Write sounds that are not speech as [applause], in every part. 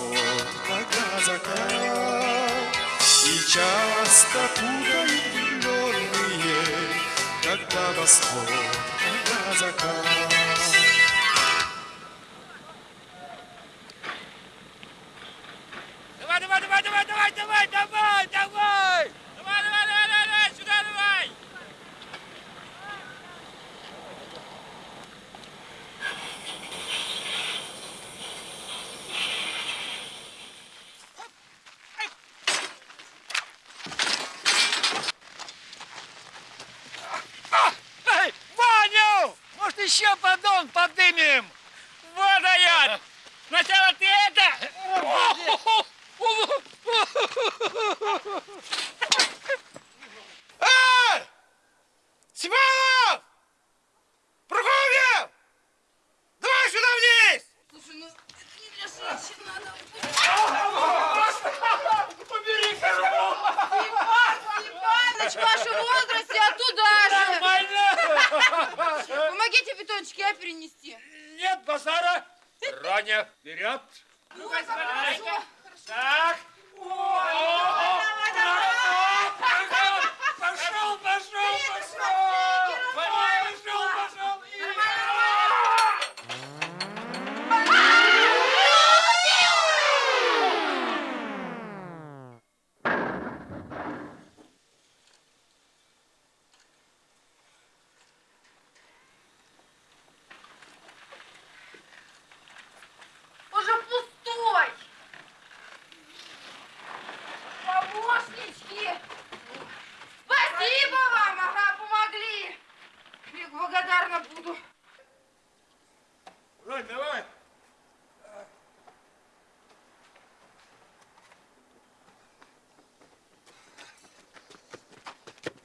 восход, когда закат И часто путают влюбленные Когда восход, когда закат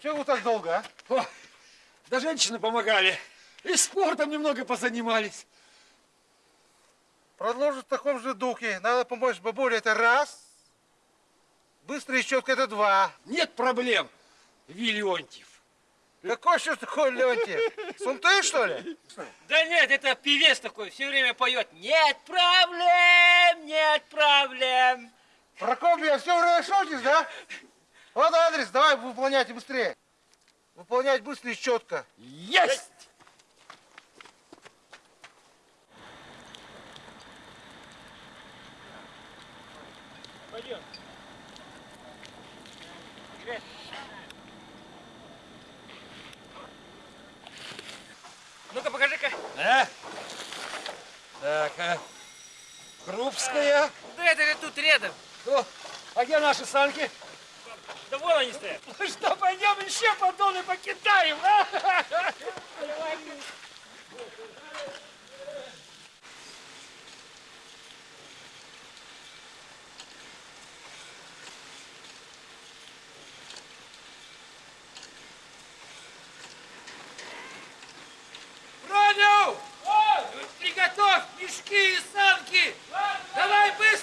Чего вы так долго, а? О, да женщины помогали. И спортом немного позанимались. Продолжить в таком же духе. Надо помочь бабуле, это раз. Быстро и четко это два. Нет проблем, Виллионтьев. Какой еще такой Леонтьев? Сунты, что ли? Да нет, это певец такой, все время поет. Нет проблем, нет проблем. Прокопьев, все время шутишь, да? Вот адрес, давай выполняйте быстрее. Выполнять быстро и четко. Есть! Пойдем. Ну-ка, покажи-ка. А? Так, а? Крупская. Да это же тут рядом. О, а где наши санки? Да вон они стоят. Ну что, пойдем еще поддоны покидаем, а? Роню! Приготовь мешки и санки! Давай быстро!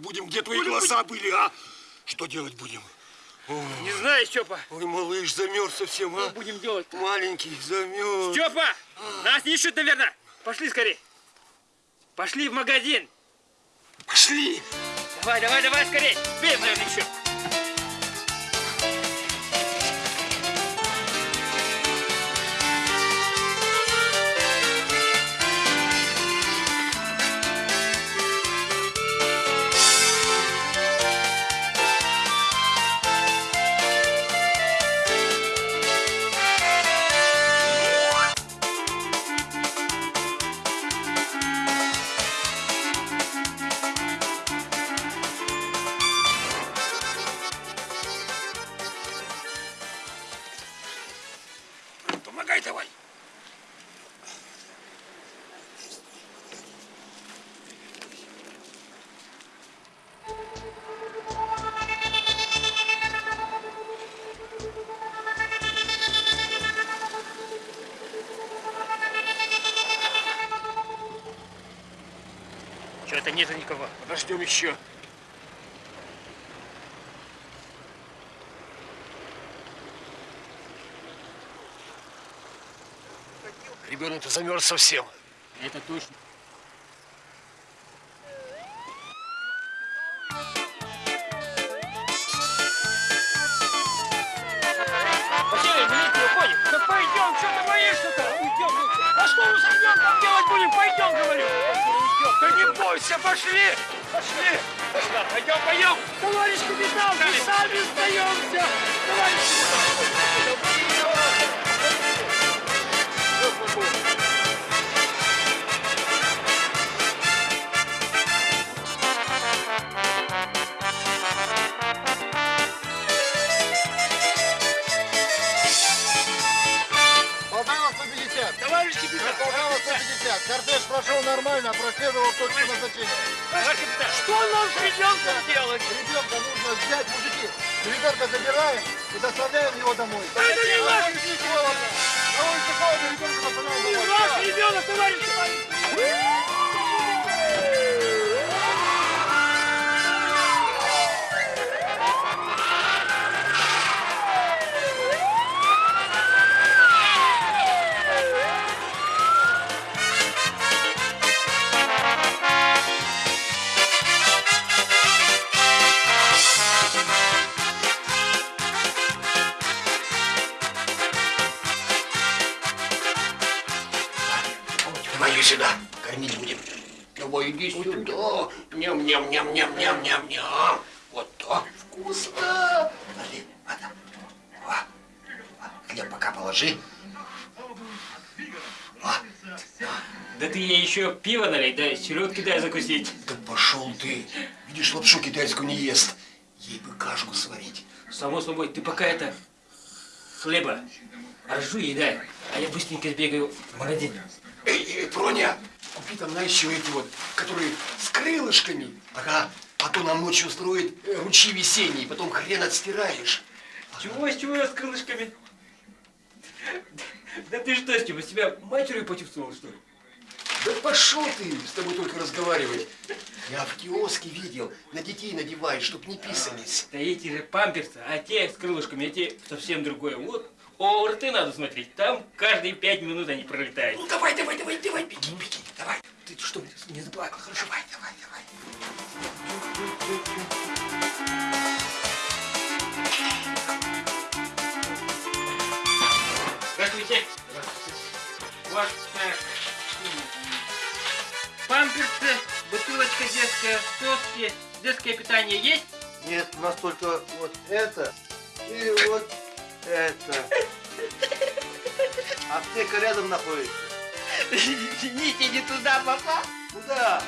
Будем? Где твои глаза были, а? Что делать будем? Не знаю, Степа. Ой, малыш, замерз совсем, Что а? будем делать? Маленький, замерз. Степа! Нас ищут, наверное. Пошли скорее. Пошли в магазин. Пошли! Давай, давай, давай, скорее. Успеем, наверное, еще. Подождем еще. Ребенок-то замерз совсем. Это точно. Взять, мужики. Ребенка забираем и доставляем его домой. Это не холодно. На улице холодно, ребенка доставляем домой. Ваш ребенок, товарищ! Еще пиво налей, да селедки дай закусить. да пошел ты. Видишь, лапшу китайскую не ест. Ей бы кашку сварить. Само собой, ты пока это хлеба ржу ей дай, а я быстренько сбегаю в магазин. Эй, эй, Проня, купи там на еще эти вот, которые с крылышками. Ага, а то нам ночью устроит э, ручьи весенние, потом хрен отстираешь. Чего, с чего я с крылышками? Да ты что, Степа, себя матерью почувствовал, что ли? Да пошел ты, с тобой только разговаривать. Я в киоске видел, на детей надевают, чтоб не писались. Да эти же памперсы, а те с крылышками, эти совсем другое. Вот ОРТ надо смотреть, там каждые пять минут они пролетают. Ну давай, давай, давай, давай, беги, беги, давай. Ты что, не заплакал? Хорошо, давай, давай, давай. Здравствуйте. У вас детская, соски, детское питание есть? Нет, у нас только вот это и вот это. Аптека рядом находится. [laughs] Извините, не туда попал. Куда?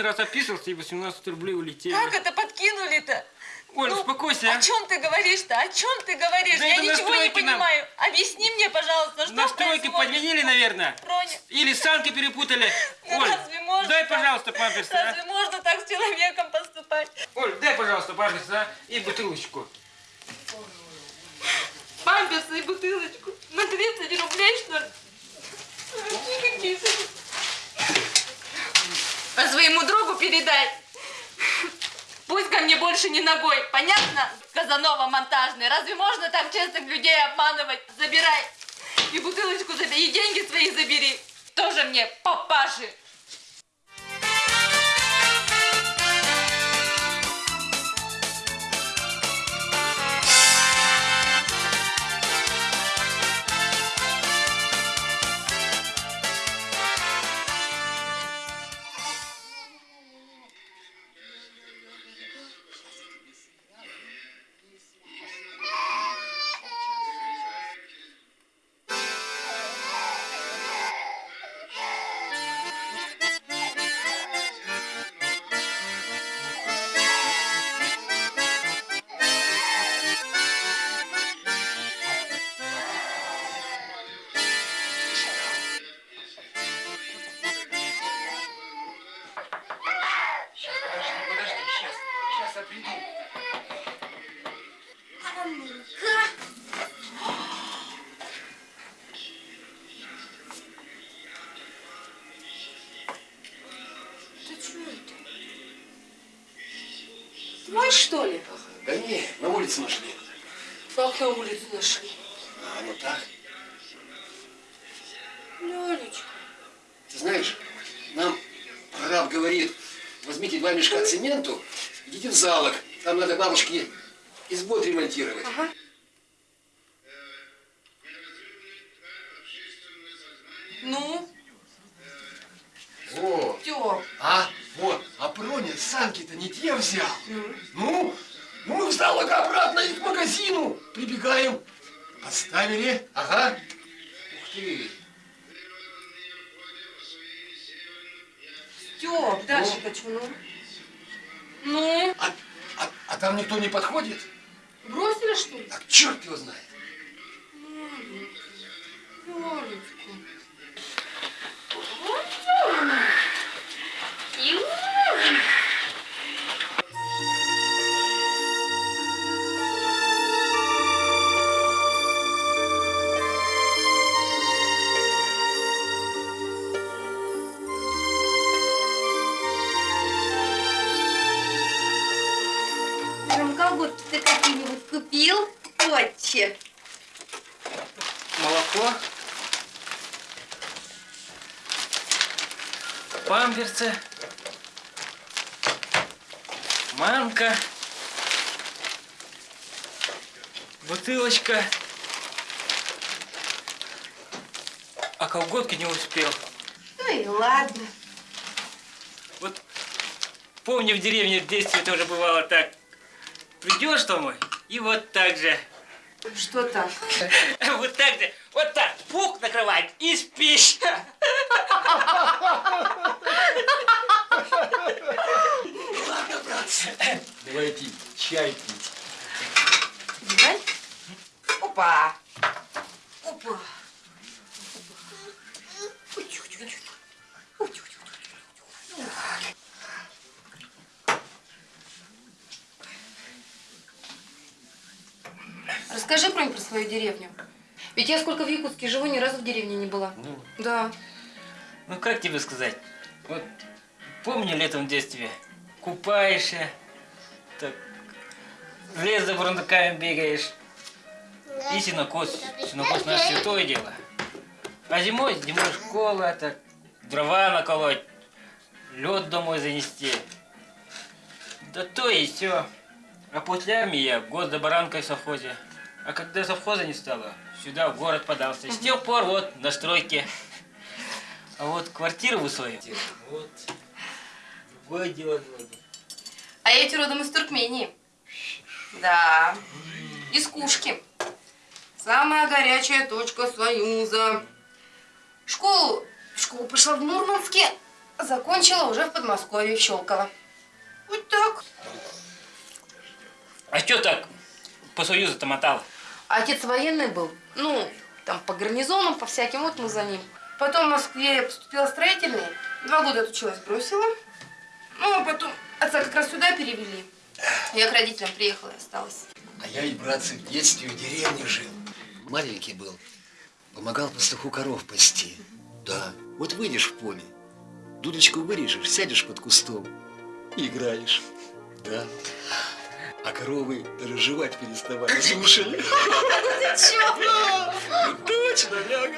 Один раз описался и 18 рублей улетели. Как это подкинули-то? Оль, Ну, успокойся. а. О чем ты говоришь-то? О чем ты говоришь? Да я ничего не настройки нам. понимаю. Объясни мне, пожалуйста, что Настройки происходит? подменили, наверное. Проня, Или санки перепутали. [laughs] ну Оль, разве можно дай, так? пожалуйста, памперсы, а. Разве можно так с человеком поступать? Оль, дай, пожалуйста, памперсы, а. И бутылочку. Памперсы и бутылочку. На 30 рублей, что ли? [laughs] Какие А своему другу передай. Пусть ко мне больше не ногой. Понятно? Казанова монтажный. Разве можно так честных людей обманывать? Забирай. И бутылочку забери, и деньги свои забери. Тоже мне папаши. Избу отремонтировать. Ну, О, Тёп. а, вот, а Проня санки-то не те взял. Ну, ну мы в залог обратно и к магазину прибегаем. Поставили, ага. Ух ты. Стёп, Дашечка, ну. Ну, А, а, а там никто не подходит? Бросили, что ли? Так черт его знает. Лёлечка. Ром, колготки ты какие-нибудь купил? Отче. Молоко. Памперсы. Манка. Бутылочка. А колготки не успел. Ну и ладно. Вот помню в деревне в детстве тоже бывало так. Придешь домой и вот так же. Что так? [laughs] Вот так же. Вот так. Пук накрывать и спишь. Ладно, братцы, давайте чай пить. Давай. Опа. Опа. Расскажи про про свою деревню. Ведь я сколько в Якутске живу, ни разу в деревне не была. Ну, Да. ну как тебе сказать? Вот помню летом в детстве, купаешься, так, в лес за бурундуками бегаешь, и сенокос. Сенокос наше святое дело. А зимой, зимой школа, так, дрова наколоть, лед домой занести. Да то и все. А после армии я год за баранкой в совхозе. А когда совхоза не стало, сюда в город подался. С тех пор вот на стройке. А вот квартиру вы свою. Вот. Другое дело. А я ведь родом из Туркмении. Да. Из Кушки. Самая горячая точка Союза. Школу, школу пошла в Мурманске, закончила уже в Подмосковье, в Щелково. Вот так. А что так по Союзу-то мотал? Отец военный был. Ну, там по гарнизонам, по всяким, вот мы за ним. Потом в Москве я поступила в строительный. Два года отучилась, бросила. Ну, а потом отца как раз сюда перевели. Я к родителям приехала и осталась. А я ведь, братцы, в детстве в деревне жил. Маленький был. Помогал пастуху коров пасти. Да, вот выйдешь в поле, дудочку вырежешь, сядешь под кустом и играешь. Да. Коровы жевать переставали, слушали. [laughs] Ты чё? Точно, ляга.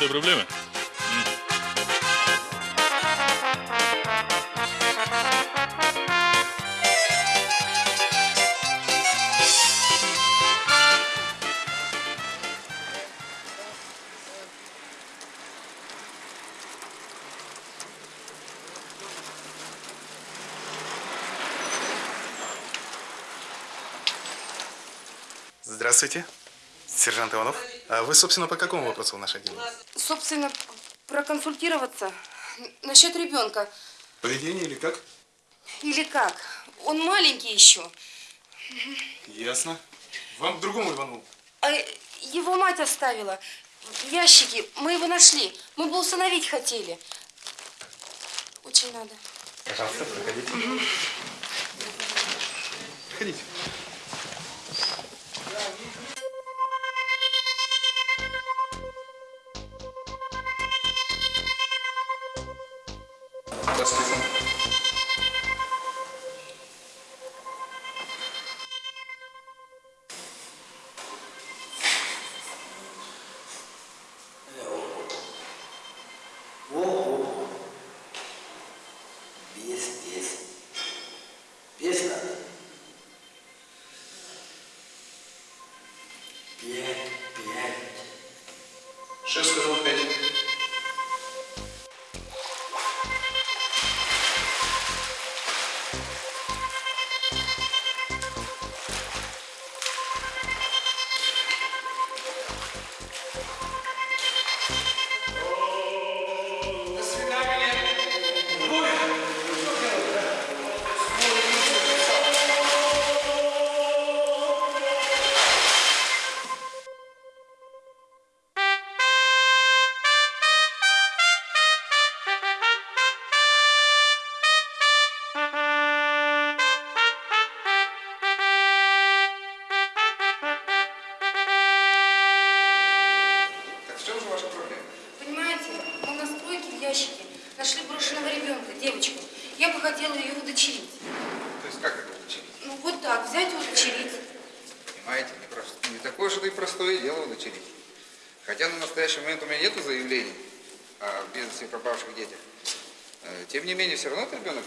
Этой проблемы? Здравствуйте, сержант Иванов. А вы, собственно, по какому вопросу в наше отделение? Собственно, проконсультироваться насчет ребенка. Поведение или как? Или как? Он маленький еще. Ясно. Вам к другому Иванову. А его мать оставила. В ящике. Мы его нашли. Мы бы усыновить хотели. Очень надо. Пожалуйста, проходите. Проходите. Пять, пять. Шеф сказал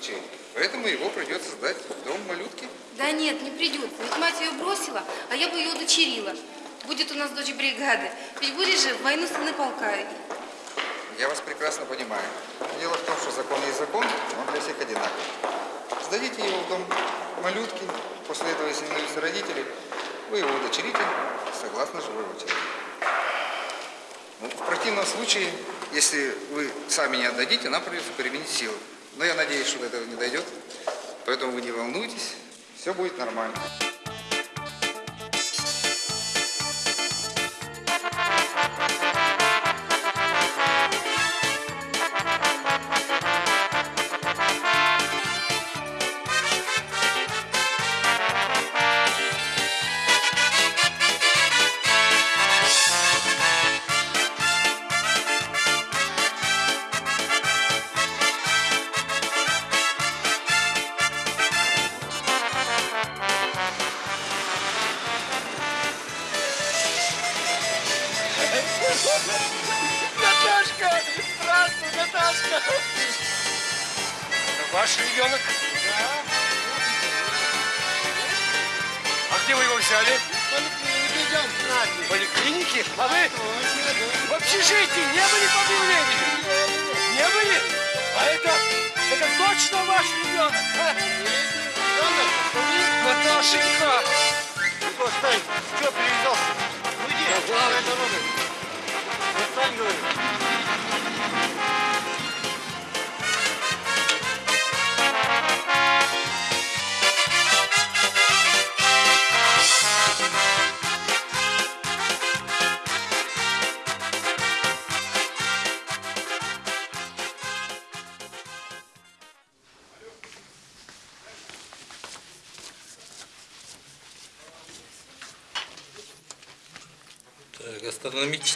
чей. Поэтому его придется сдать в дом малютки. Да нет, не придется. Ведь мать ее бросила, а я бы ее удочерила. Будет у нас дочь бригады. Ведь будет же в войну сыны полка. Я вас прекрасно понимаю. Дело в том, что закон есть закон, он для всех одинаковый. Сдадите его в дом малютки, после этого, если не родители, вы его удочерите согласно живой очереди. Ну, в противном случае, если вы сами не отдадите, нам придется применить силы. Но я надеюсь, что до этого не дойдет. Поэтому вы не волнуйтесь, все будет нормально.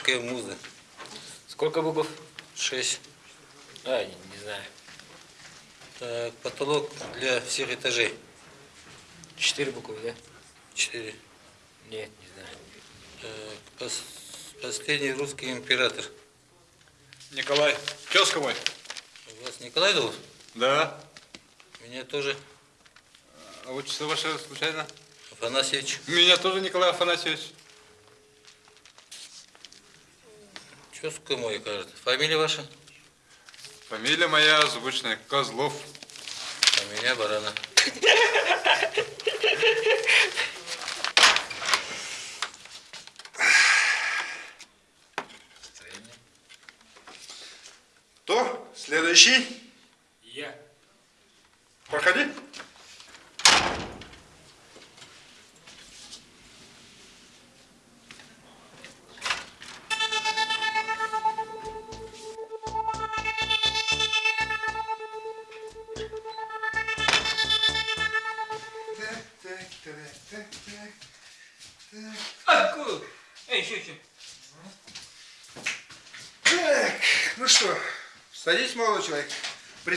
Астрономическая муза. Сколько букв? Шесть. А, не, не знаю. Так, потолок для всех этажей. Четыре буквы, да? Четыре. Нет, не знаю. Так, пос- последний русский император. Николай, тезка мой. Вас Николай зовут? Да. Меня тоже А отчество ваше случайно? Афанасьевич. Меня тоже Николай Афанасьевич. Тезка мой, кажется. Фамилия ваша? Фамилия моя звучная, Козлов. А меня Барана. Кто? Следующий?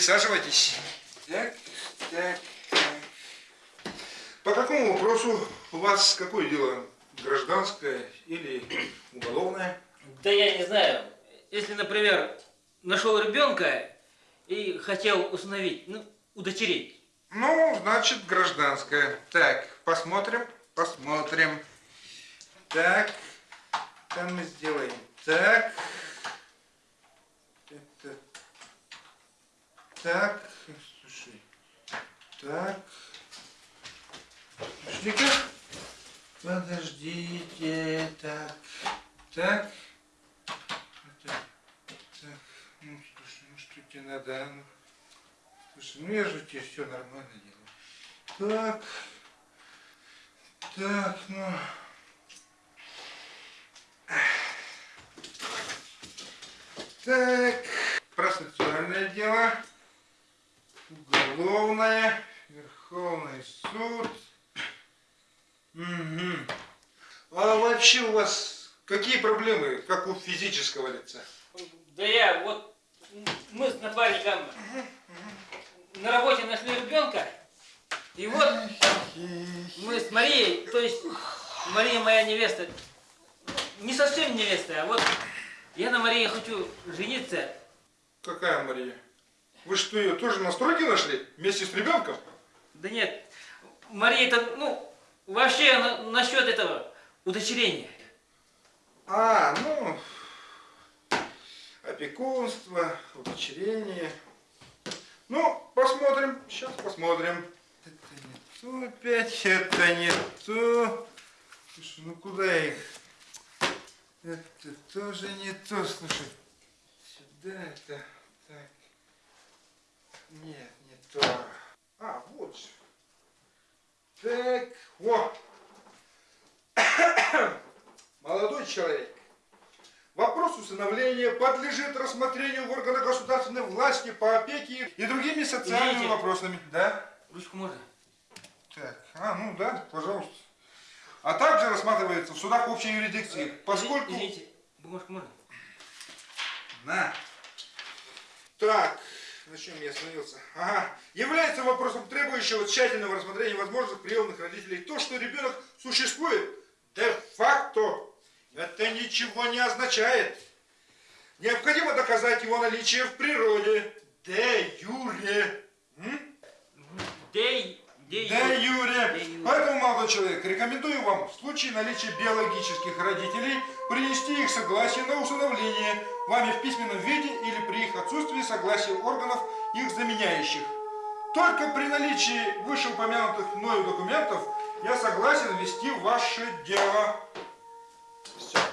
Присаживайтесь. Так, так, так. По какому вопросу у вас какое дело? Гражданское или уголовное? Да я не знаю. Если, например, нашел ребенка и хотел установить, ну, удочерить. Ну, значит, гражданское. Так, посмотрим, посмотрим. Так, там мы сделаем так. Это, так, слушай, так. Пошли-ка. Подождите, так, так. Это, так, ну, слушай, ну что тебе надо, а? ну? Слушай, ну я же тебе все нормально делаю. Так. Так, ну. Так. Процессуальное дело. Уголовное. Верховный суд. Угу. А вообще у вас какие проблемы, как у физического лица? Да я вот, мы с напарником на работе нашли ребенка, и вот мы с Марией, то есть Мария моя невеста, не совсем невеста, а вот я на Марии хочу жениться. Какая Мария? Вы что, ее тоже на стройке нашли? Вместе с ребенком? Да нет, Мария это, ну, вообще на- насчет этого удочерения. А, ну, опекунство, удочерение. Ну, посмотрим, сейчас посмотрим. Это не то опять, это не то. Слушай, ну куда их? Это тоже не то, слушай. Сюда это, так. Нет, не то. А, вот же. Так, вот. [coughs] Молодой человек, вопрос усыновления подлежит рассмотрению в органах государственной власти по опеке и другими социальными Извините. вопросами. Да? Ручку можно? Так, а, ну да, пожалуйста. А также рассматривается в судах общей юрисдикции, поскольку... Извините, бумажку можно? На. Так, на чем я остановился? Ага. Является вопросом требующего тщательного рассмотрения возможных приемных родителей то, что ребенок существует де-факто. Это ничего не означает. Необходимо доказать его наличие в природе. Дей, дей, Да, Юрия. Де юре. Поэтому, молодой человек, рекомендую вам в случае наличия биологических родителей принести их согласие на усыновление вами в письменном виде или при их отсутствии согласия органов, их заменяющих. Только при наличии вышеупомянутых мною документов я согласен вести ваше дело. Все.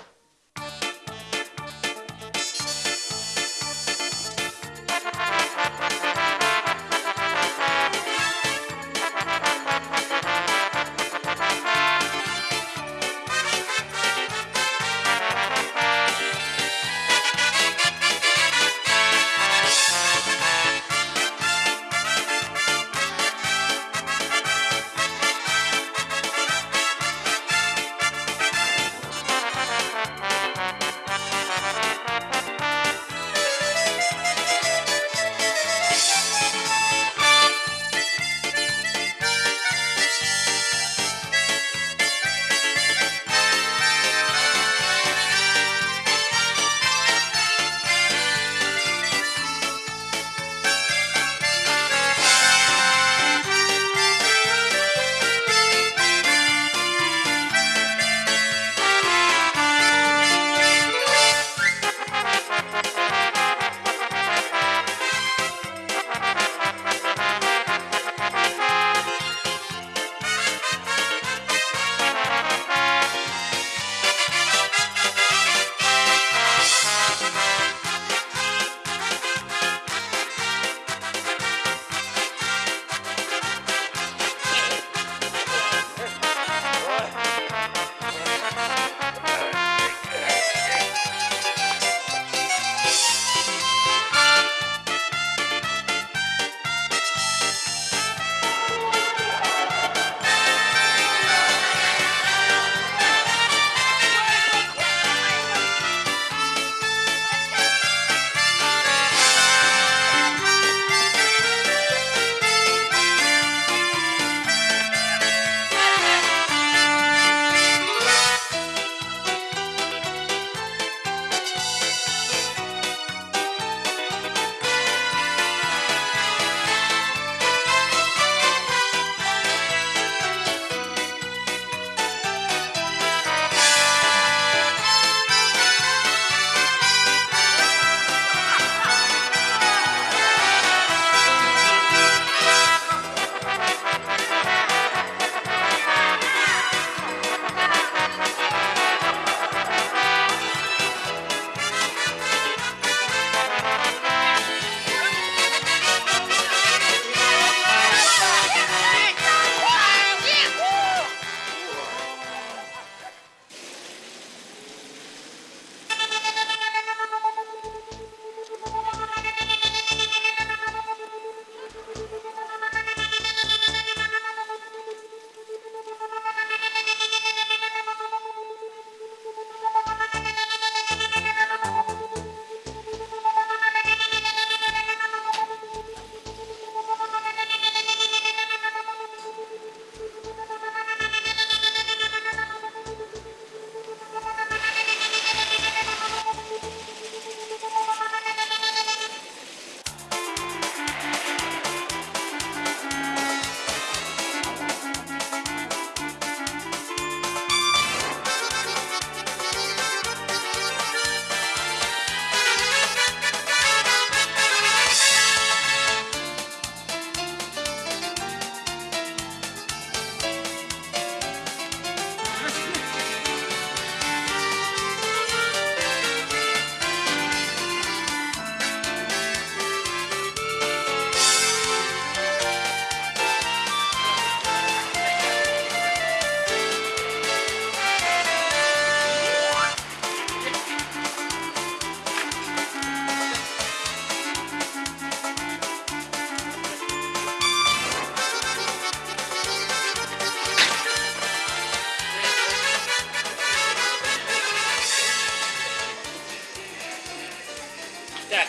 Так,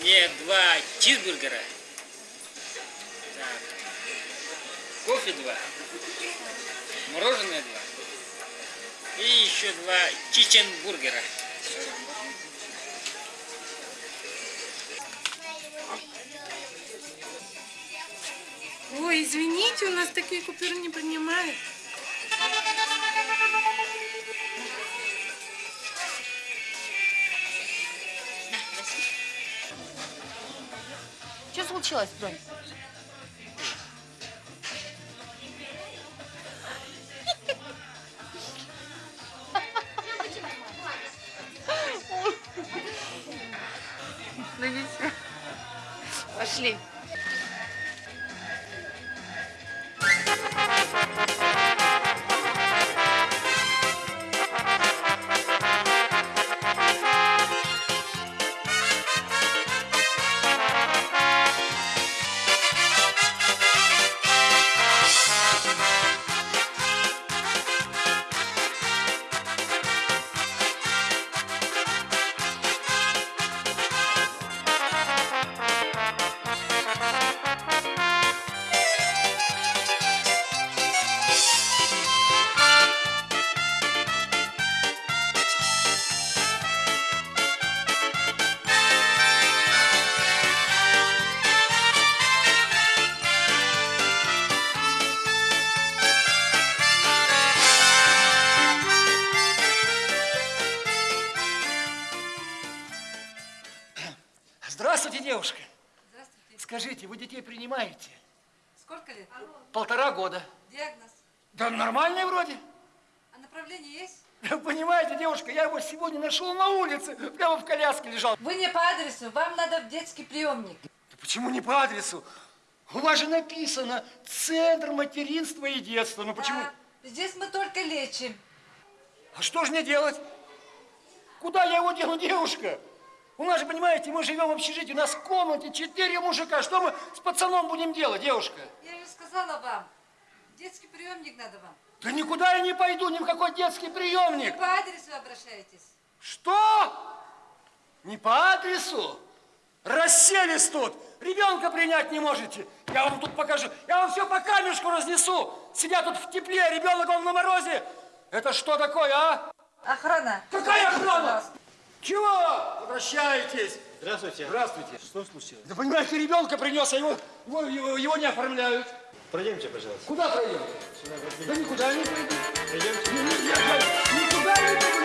мне два чизбургера. Так, кофе два, мороженое два и еще два чиченбургера. Ой, извините, у нас такие купюры не принимают. Что случилось, Бронь? Ну. Пошли. Здравствуйте, девушка. Здравствуйте. Скажите, вы детей принимаете? Сколько лет? Полтора года. Диагноз. Да нормальный вроде. А направление есть? Понимаете, девушка, я его сегодня нашел на улице, прямо в коляске лежал. Вы не по адресу, вам надо в детский приемник. Да почему не по адресу? У вас же написано Центр материнства и детства. Ну почему? Да, здесь мы только лечим. А что же мне делать? Куда я его дену, девушка? У нас же, понимаете, мы живем в общежитии, у нас в комнате четыре мужика. Что мы с пацаном будем делать, девушка? Я же сказала вам, детский приемник надо вам. Да никуда я не пойду, ни в какой детский приемник. Вы по адресу обращаетесь. Что? Не по адресу? Расселись тут. Ребенка принять не можете. Я вам тут покажу. Я вам все по камешку разнесу. Сидят тут в тепле, ребенок он на морозе. Это что такое, а? Охрана. Какая охрана? Чего? Обращайтесь. Здравствуйте. Здравствуйте. Что случилось? Да понимаете, ребенка принес, а его, его, его, его не оформляют. Пройдемте, пожалуйста. Куда пройдем? Сюда. Да никуда не я, я никуда не пойду,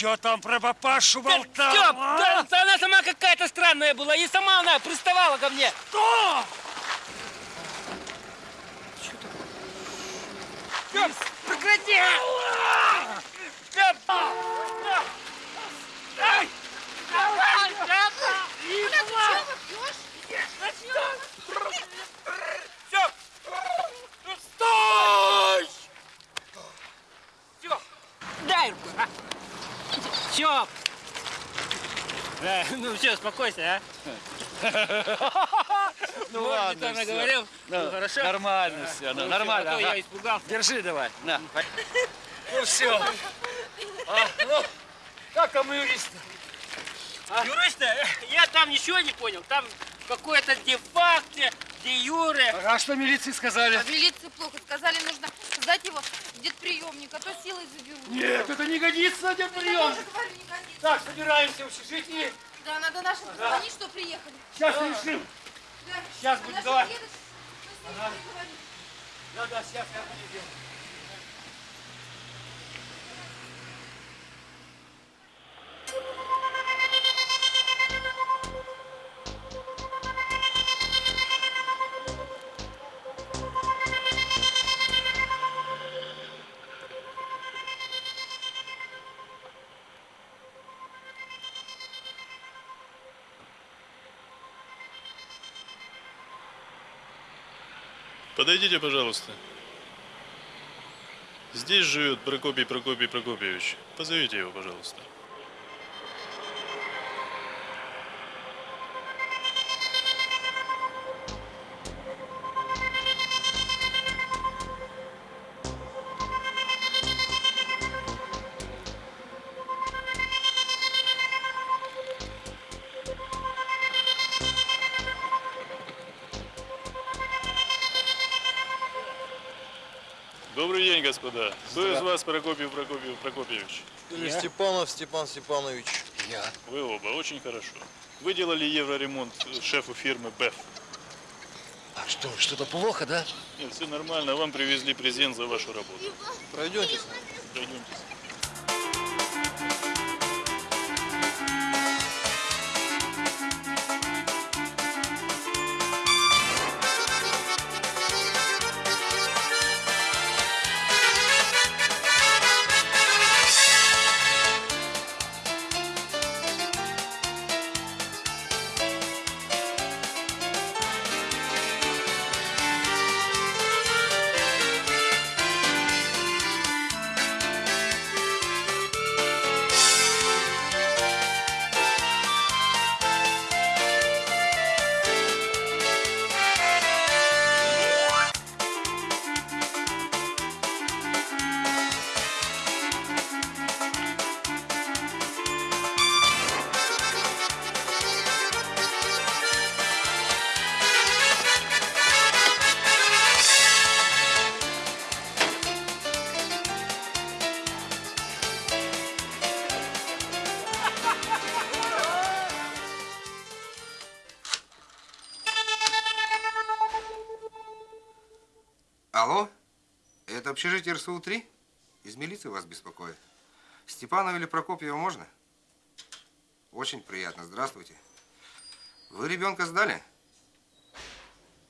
че там про папашу болтал, да она сама какая-то странная была. И сама она приставала ко мне. Что? Степ, прекрати! Степ! Ай! Давай, Степ! Стой! Степ! Дай руку, а! Степ! Да, ну все, успокойся, а. [laughs] Ну ладно, Виталий всё. говорил, Ну, хорошо? Нормально все, ну, нормально. а я испугался. Держи давай, на. Ну все. А, ну, как там юрист? Юриста, я там ничего не понял. Там какое-то де-факто, де-юре. А что милиции сказали? В милиции плохо. Сказали, нужно сдать его в детприемник, а то силой заберут. Нет, это не годится годится. Так, собираемся в общежитии. Да, надо нашим позвонить, что приехали. Сейчас решим. Да. Сейчас А с ними Ага. Да, да, сейчас я буду делать. Подойдите, пожалуйста. Здесь живет Прокопий Прокопий Прокопьевич. Позовите его, пожалуйста. Господа. Кто из вас Прокопий Прокопий Прокопьевич? Или Степанов Степан Степанович. Я. Вы оба, очень хорошо. Вы делали евроремонт шефу фирмы БЭФ. А что, что-то плохо, да? Нет, все нормально, вам привезли презент за вашу работу. Пройдемте с нами. Пройдемте. Общежитие РСУ-3? Из милиции вас беспокоит. Степанова или Прокопьева можно? Очень приятно, здравствуйте. Вы ребенка сдали?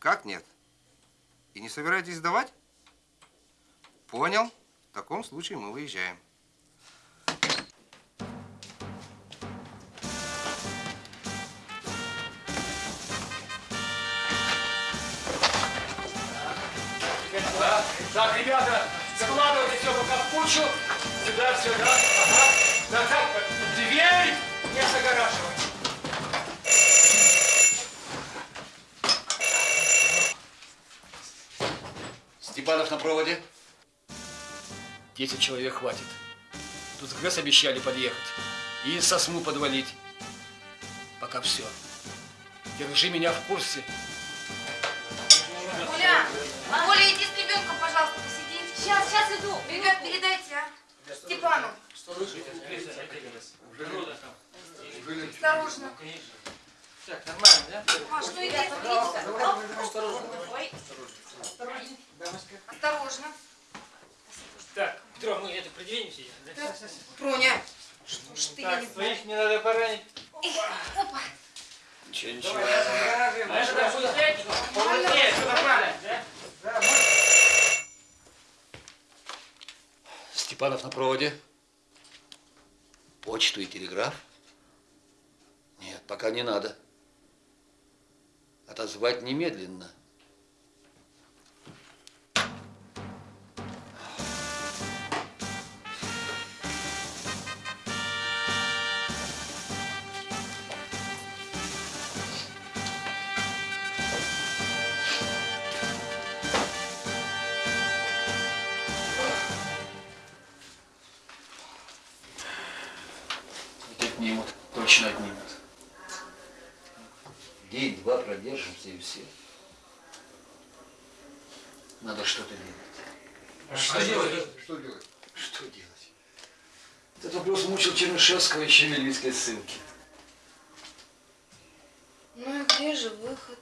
Как нет? И не собираетесь сдавать? Понял. В таком случае мы выезжаем. Да. Так, ребята, складывайте все пока в кучу. Сюда, сюда. Ага. Так, так, дверь не загораживать. Степанов на проводе. Десять человек хватит. Тут ГЭС обещали подъехать. И сосну подвалить. Пока все. Держи меня в курсе. Сейчас, сейчас иду. Ребят, передайте, а. Степану. Осторожно. Так, нормально, да? Маш, ну иди, иди. Осторожно. Ой. Осторожно. Так, Петро, мы это продвинемся да? Проня. Что ж ты, я Так, не знаю. своих не надо поранить. Опа. Ничего, ничего. А это будет? Нет, все нормально, да? Степанов на проводе. Почту и телеграф? Нет, пока не надо. Отозвать немедленно. Точно отнимут. День-два продержимся и все. Надо что-то делать. что делать? Что делать? Что делать? Этот вопрос мучил Чернышевского еще в ссылке. Ну и где же выход?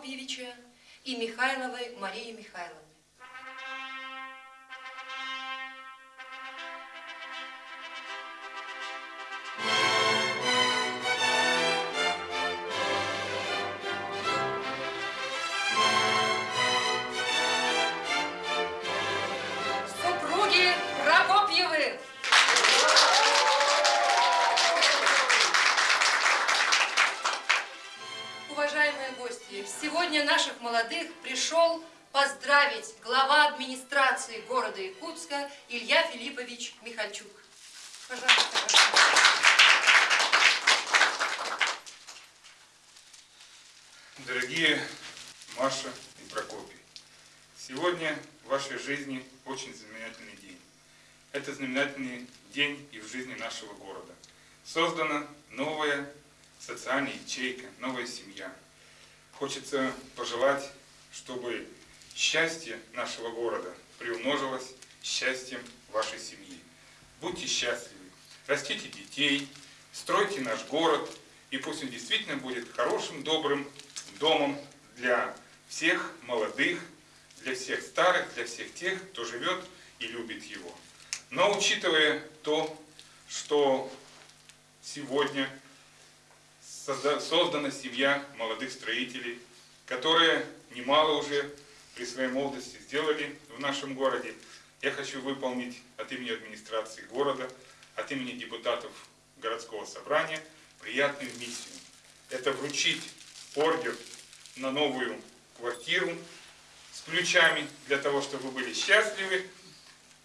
Прокопьевича и Михайловой Марии Михайловны. Молодых пришел поздравить глава администрации города Якутска Илья Филиппович Михальчук. Пожалуйста. Дорогие Маша и Прокопий, сегодня в вашей жизни очень знаменательный день. Это знаменательный день и в жизни нашего города. Создана новая социальная ячейка, новая семья. Хочется пожелать, чтобы счастье нашего города приумножилось счастьем вашей семьи. Будьте счастливы, растите детей, стройте наш город, и пусть он действительно будет хорошим, добрым домом для всех молодых, для всех старых, для всех тех, кто живет и любит его. Но учитывая то, что сегодня создана семья молодых строителей, которые немало уже при своей молодости сделали в нашем городе, я хочу выполнить от имени администрации города, от имени депутатов городского собрания приятную миссию. Это вручить ордер на новую квартиру с ключами для того, чтобы вы были счастливы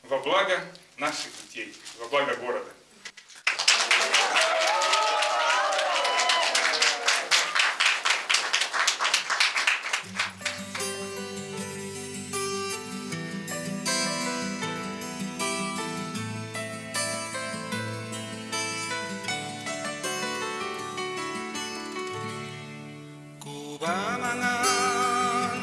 во благо наших детей, во благо города. Wamangan